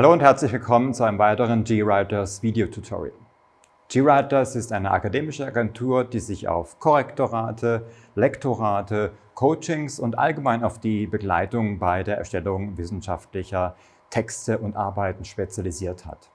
Hallo und herzlich willkommen zu einem weiteren GWriters Video-Tutorial. GWriters ist eine akademische Agentur, die sich auf Korrektorate, Lektorate, Coachings und allgemein auf die Begleitung bei der Erstellung wissenschaftlicher Texte und Arbeiten spezialisiert hat.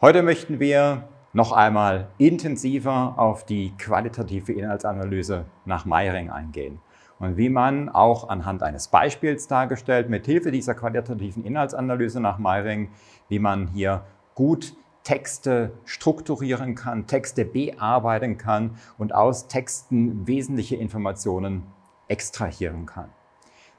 Heute möchten wir noch einmal intensiver auf die qualitative Inhaltsanalyse nach Meiring eingehen und wie man auch anhand eines Beispiels dargestellt, mit Hilfe dieser qualitativen Inhaltsanalyse nach Meiring, wie man hier gut Texte strukturieren kann, Texte bearbeiten kann und aus Texten wesentliche Informationen extrahieren kann.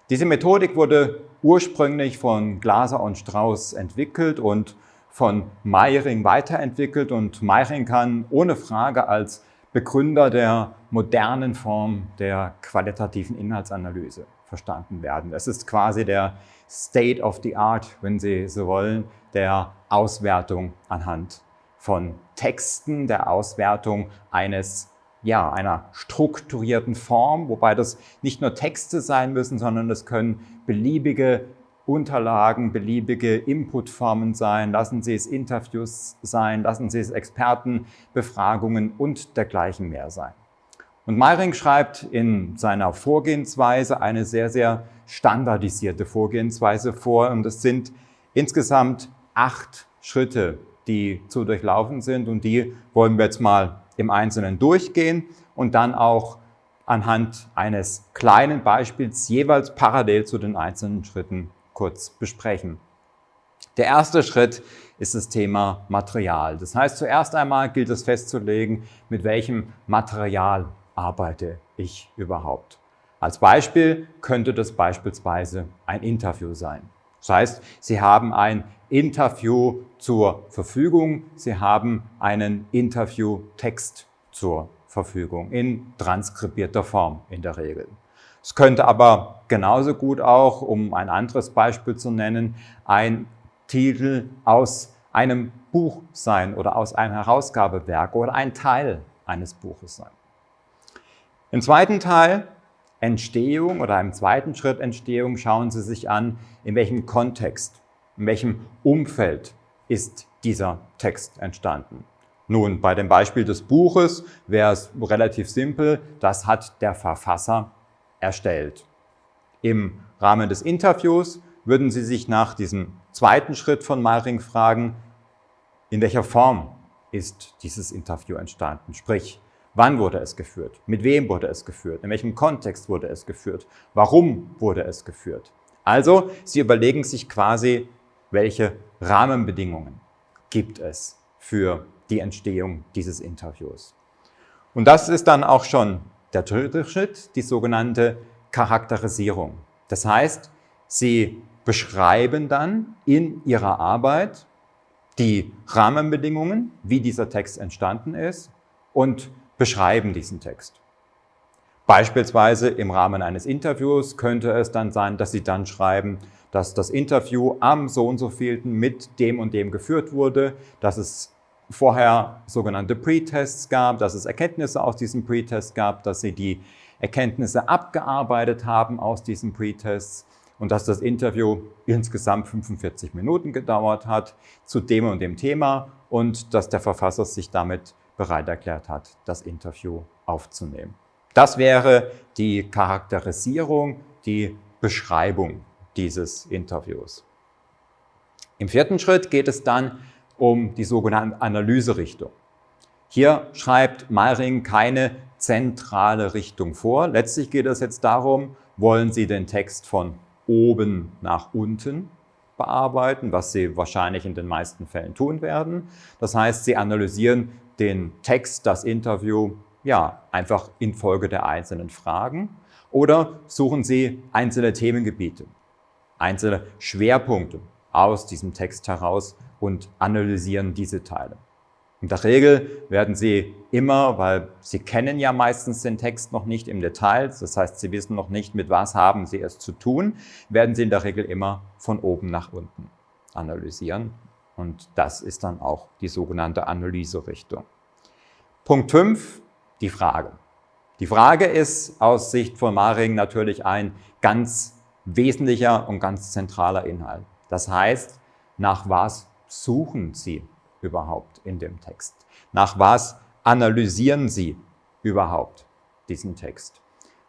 Diese Methodik wurde ursprünglich von Glaser und Strauss entwickelt und von Meiring weiterentwickelt und Meiring kann ohne Frage als Begründer der modernen Form der qualitativen Inhaltsanalyse verstanden werden. Es ist quasi der State of the Art, wenn Sie so wollen, der Auswertung anhand von Texten, der Auswertung eines ja, einer strukturierten Form, wobei das nicht nur Texte sein müssen, sondern es können beliebige Unterlagen, beliebige Inputformen sein, lassen Sie es Interviews sein, lassen Sie es Expertenbefragungen und dergleichen mehr sein. Und Meiring schreibt in seiner Vorgehensweise eine sehr, sehr standardisierte Vorgehensweise vor und es sind insgesamt acht Schritte, die zu durchlaufen sind und die wollen wir jetzt mal im Einzelnen durchgehen und dann auch anhand eines kleinen Beispiels jeweils parallel zu den einzelnen Schritten kurz besprechen. Der erste Schritt ist das Thema Material. Das heißt, zuerst einmal gilt es festzulegen, mit welchem Material arbeite ich überhaupt. Als Beispiel könnte das beispielsweise ein Interview sein. Das heißt, Sie haben ein Interview zur Verfügung, Sie haben einen Interviewtext zur Verfügung in transkribierter Form in der Regel. Es könnte aber genauso gut auch, um ein anderes Beispiel zu nennen, ein Titel aus einem Buch sein oder aus einem Herausgabewerk oder ein Teil eines Buches sein. Im zweiten Teil Entstehung oder im zweiten Schritt Entstehung schauen Sie sich an, in welchem Kontext, in welchem Umfeld ist dieser Text entstanden. Nun, bei dem Beispiel des Buches wäre es relativ simpel, das hat der Verfasser erstellt. Im Rahmen des Interviews würden Sie sich nach diesem zweiten Schritt von Meiring fragen, in welcher Form ist dieses Interview entstanden? Sprich, wann wurde es geführt? Mit wem wurde es geführt? In welchem Kontext wurde es geführt? Warum wurde es geführt? Also, Sie überlegen sich quasi, welche Rahmenbedingungen gibt es für die Entstehung dieses Interviews. Und das ist dann auch schon der dritte Schritt, die sogenannte Charakterisierung. Das heißt, Sie beschreiben dann in Ihrer Arbeit die Rahmenbedingungen, wie dieser Text entstanden ist und beschreiben diesen Text. Beispielsweise im Rahmen eines Interviews könnte es dann sein, dass Sie dann schreiben, dass das Interview am so und so vielten mit dem und dem geführt wurde, dass es vorher sogenannte Pre-Tests gab, dass es Erkenntnisse aus diesem Pre-Test gab, dass sie die Erkenntnisse abgearbeitet haben aus diesen Pre-Tests und dass das Interview insgesamt 45 Minuten gedauert hat zu dem und dem Thema und dass der Verfasser sich damit bereit erklärt hat, das Interview aufzunehmen. Das wäre die Charakterisierung, die Beschreibung dieses Interviews. Im vierten Schritt geht es dann um die sogenannte Analyserichtung. Hier schreibt Meiring keine zentrale Richtung vor. Letztlich geht es jetzt darum, wollen Sie den Text von oben nach unten bearbeiten, was Sie wahrscheinlich in den meisten Fällen tun werden. Das heißt, Sie analysieren den Text, das Interview, ja, einfach infolge der einzelnen Fragen oder suchen Sie einzelne Themengebiete, einzelne Schwerpunkte aus diesem Text heraus und analysieren diese Teile. In der Regel werden Sie immer, weil Sie kennen ja meistens den Text noch nicht im Detail, das heißt, Sie wissen noch nicht, mit was haben Sie es zu tun, werden Sie in der Regel immer von oben nach unten analysieren. Und das ist dann auch die sogenannte Analyserichtung. Punkt 5, die Frage. Die Frage ist aus Sicht von Maring natürlich ein ganz wesentlicher und ganz zentraler Inhalt. Das heißt, nach was suchen Sie überhaupt in dem Text? Nach was analysieren Sie überhaupt diesen Text?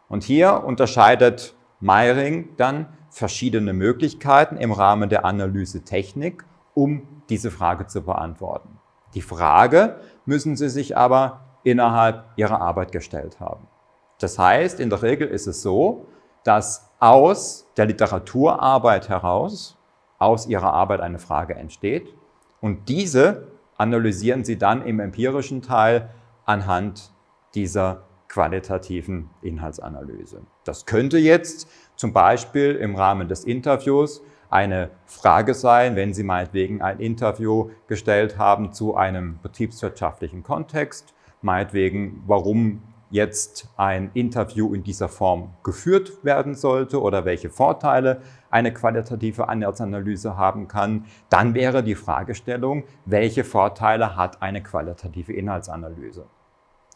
Und hier unterscheidet Meiring dann verschiedene Möglichkeiten im Rahmen der Analysetechnik, um diese Frage zu beantworten. Die Frage müssen Sie sich aber innerhalb Ihrer Arbeit gestellt haben. Das heißt, in der Regel ist es so, dass aus der Literaturarbeit heraus, aus Ihrer Arbeit eine Frage entsteht und diese analysieren Sie dann im empirischen Teil anhand dieser qualitativen Inhaltsanalyse. Das könnte jetzt zum Beispiel im Rahmen des Interviews eine Frage sein, wenn Sie meinetwegen ein Interview gestellt haben zu einem betriebswirtschaftlichen Kontext, meinetwegen, warum jetzt ein Interview in dieser Form geführt werden sollte oder welche Vorteile eine qualitative Inhaltsanalyse haben kann, dann wäre die Fragestellung, welche Vorteile hat eine qualitative Inhaltsanalyse?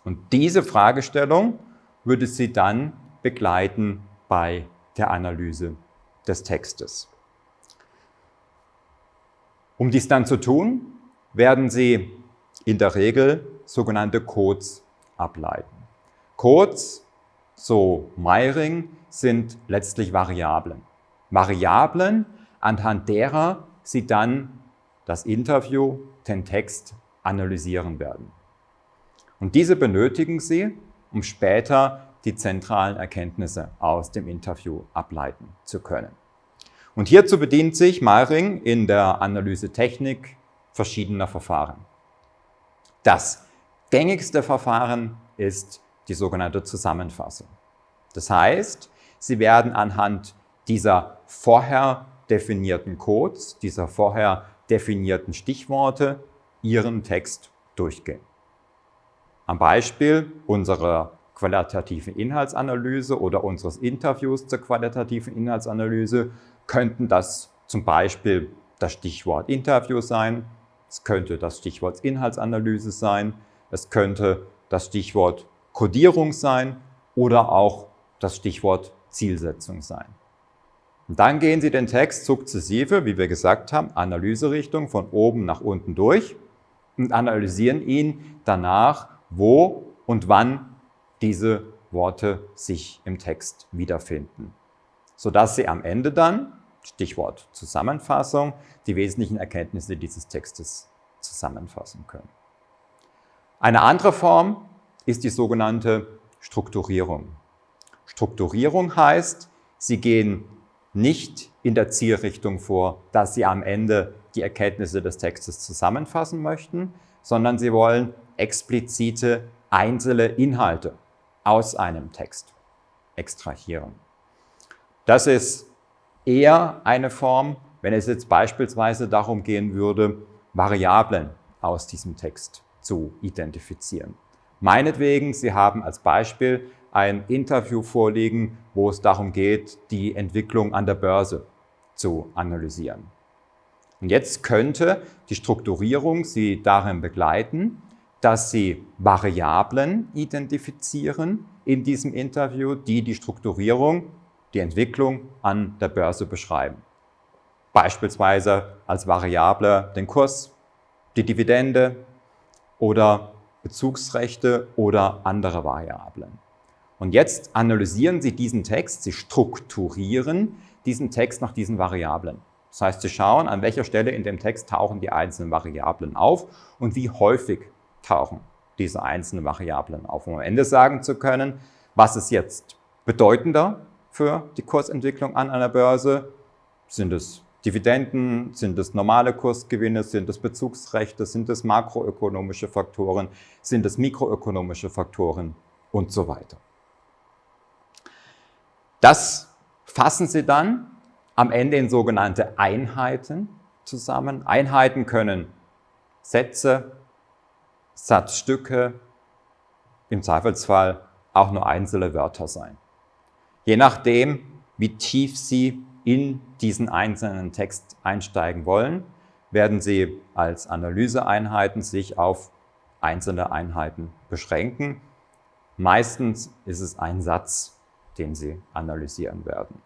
Und diese Fragestellung würde Sie dann begleiten bei der Analyse des Textes. Um dies dann zu tun, werden Sie in der Regel sogenannte Codes ableiten. Codes, so Meiring, sind letztlich Variablen. Variablen, anhand derer Sie dann das Interview, den Text analysieren werden. Und diese benötigen Sie, um später die zentralen Erkenntnisse aus dem Interview ableiten zu können. Und hierzu bedient sich Meiring in der Analysetechnik verschiedener Verfahren. Das gängigste Verfahren ist die sogenannte Zusammenfassung. Das heißt, Sie werden anhand dieser vorher definierten Codes, dieser vorher definierten Stichworte Ihren Text durchgehen. Am Beispiel unserer qualitativen Inhaltsanalyse oder unseres Interviews zur qualitativen Inhaltsanalyse könnten das zum Beispiel das Stichwort Interview sein, es könnte das Stichwort Inhaltsanalyse sein, es könnte das Stichwort Codierung sein oder auch das Stichwort Zielsetzung sein. Und dann gehen Sie den Text sukzessive, wie wir gesagt haben, Analyserichtung von oben nach unten durch und analysieren ihn danach, wo und wann diese Worte sich im Text wiederfinden, sodass Sie am Ende dann Stichwort Zusammenfassung, die wesentlichen Erkenntnisse dieses Textes zusammenfassen können. Eine andere Form ist die sogenannte Strukturierung. Strukturierung heißt, Sie gehen nicht in der Zielrichtung vor, dass Sie am Ende die Erkenntnisse des Textes zusammenfassen möchten, sondern Sie wollen explizite einzelne Inhalte aus einem Text extrahieren. Das ist eher eine Form, wenn es jetzt beispielsweise darum gehen würde, Variablen aus diesem Text zu identifizieren. Meinetwegen, Sie haben als Beispiel ein Interview vorliegen, wo es darum geht, die Entwicklung an der Börse zu analysieren. Und jetzt könnte die Strukturierung Sie darin begleiten, dass Sie Variablen identifizieren in diesem Interview, die die Strukturierung die Entwicklung an der Börse beschreiben. Beispielsweise als Variable den Kurs, die Dividende oder Bezugsrechte oder andere Variablen. Und jetzt analysieren Sie diesen Text, Sie strukturieren diesen Text nach diesen Variablen. Das heißt, Sie schauen, an welcher Stelle in dem Text tauchen die einzelnen Variablen auf und wie häufig tauchen diese einzelnen Variablen auf, um am Ende sagen zu können, was ist jetzt bedeutender für die Kursentwicklung an einer Börse? Sind es Dividenden, sind es normale Kursgewinne, sind es Bezugsrechte, sind es makroökonomische Faktoren, sind es mikroökonomische Faktoren und so weiter. Das fassen Sie dann am Ende in sogenannte Einheiten zusammen. Einheiten können Sätze, Satzstücke, im Zweifelsfall auch nur einzelne Wörter sein. Je nachdem, wie tief Sie in diesen einzelnen Text einsteigen wollen, werden Sie als Analyseeinheiten sich auf einzelne Einheiten beschränken. Meistens ist es ein Satz, den Sie analysieren werden.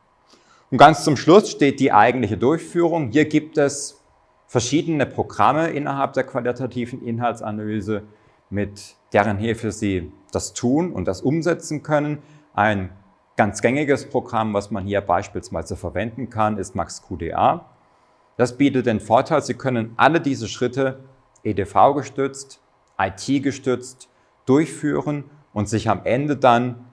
Und ganz zum Schluss steht die eigentliche Durchführung. Hier gibt es verschiedene Programme innerhalb der qualitativen Inhaltsanalyse, mit deren Hilfe Sie das tun und das umsetzen können. Ein ganz gängiges Programm, was man hier beispielsweise verwenden kann, ist MaxQDA. Das bietet den Vorteil, Sie können alle diese Schritte EDV-gestützt, IT-gestützt durchführen und sich am Ende dann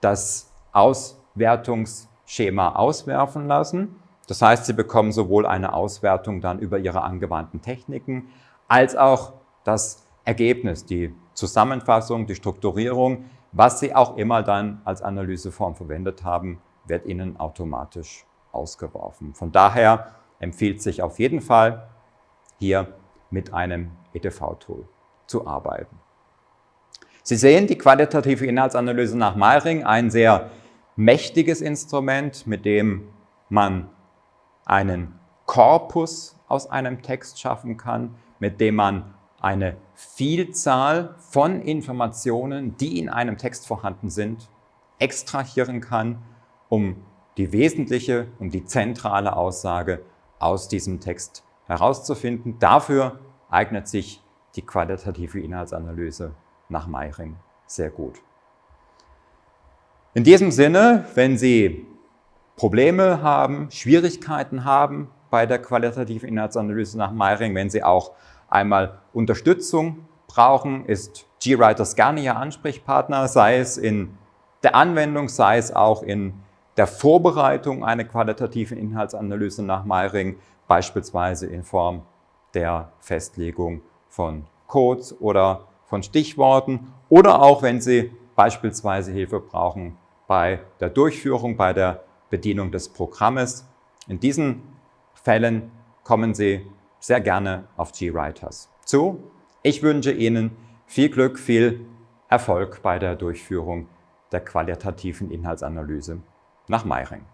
das Auswertungsschema auswerfen lassen. Das heißt, Sie bekommen sowohl eine Auswertung dann über Ihre angewandten Techniken, als auch das Ergebnis, die Zusammenfassung, die Strukturierung, was Sie auch immer dann als Analyseform verwendet haben, wird Ihnen automatisch ausgeworfen. Von daher empfiehlt sich auf jeden Fall, hier mit einem EDV-Tool zu arbeiten. Sie sehen die qualitative Inhaltsanalyse nach Meiring, ein sehr mächtiges Instrument, mit dem man einen Korpus aus einem Text schaffen kann, mit dem man eine Vielzahl von Informationen, die in einem Text vorhanden sind, extrahieren kann, um die wesentliche, um die zentrale Aussage aus diesem Text herauszufinden. Dafür eignet sich die qualitative Inhaltsanalyse nach Meiring sehr gut. In diesem Sinne, wenn Sie Probleme haben, Schwierigkeiten haben bei der qualitativen Inhaltsanalyse nach Meiring, wenn Sie auch einmal Unterstützung brauchen, ist GWriters gerne Ihr Ansprechpartner, sei es in der Anwendung, sei es auch in der Vorbereitung einer qualitativen Inhaltsanalyse nach Meiring, beispielsweise in Form der Festlegung von Codes oder von Stichworten oder auch wenn Sie beispielsweise Hilfe brauchen bei der Durchführung, bei der Bedienung des Programmes. In diesen Fällen kommen Sie sehr gerne auf GWriters zu. Ich wünsche Ihnen viel Glück, viel Erfolg bei der Durchführung der qualitativen Inhaltsanalyse nach Meiring.